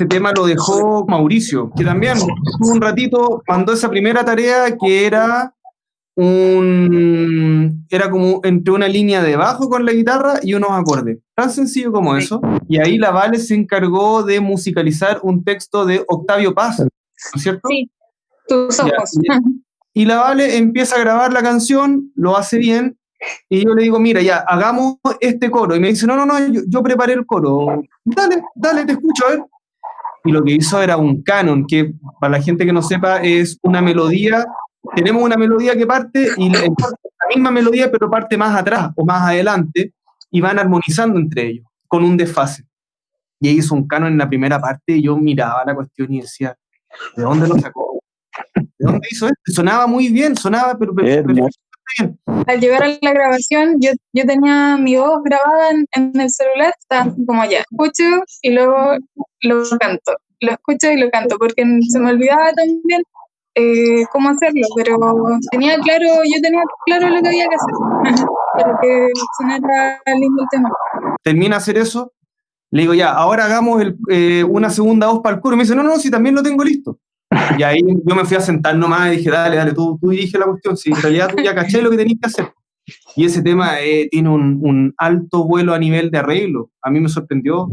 ese tema lo dejó Mauricio, que también un ratito mandó esa primera tarea que era un era como entre una línea de bajo con la guitarra y unos acordes. Tan sencillo como eso. Y ahí la Vale se encargó de musicalizar un texto de Octavio Paz, ¿no es cierto? Sí, tus ojos. y la Vale empieza a grabar la canción, lo hace bien, y yo le digo, mira, ya, hagamos este coro. Y me dice, no, no, no, yo, yo preparé el coro. Dale, dale, te escucho, a ver. Y lo que hizo era un canon, que para la gente que no sepa es una melodía tenemos una melodía que parte y la, misma melodía pero parte más atrás o más adelante y van armonizando entre ellos con un desfase. Y ahí hizo un canon en la primera parte y yo miraba la cuestión y decía, ¿de dónde lo sacó? ¿De dónde hizo esto? Sonaba muy bien, sonaba pero, pero, bien. Al llegar a la grabación, yo, yo tenía mi voz grabada en, en el celular, como ya, escucho y luego lo canto, lo escucho y lo canto, porque se me olvidaba también eh, cómo hacerlo, pero tenía claro, yo tenía claro lo que había que hacer, para que sonara lindo el tema. Termina hacer eso, le digo, ya, ahora hagamos eh, una segunda voz para el coro. Me dice, no, no, si también lo tengo listo. Y ahí yo me fui a sentar nomás y dije, dale, dale, tú, tú dirige la cuestión, si en realidad tú ya caché lo que tenías que hacer. Y ese tema eh, tiene un, un, alto vuelo a nivel de arreglo. A mí me sorprendió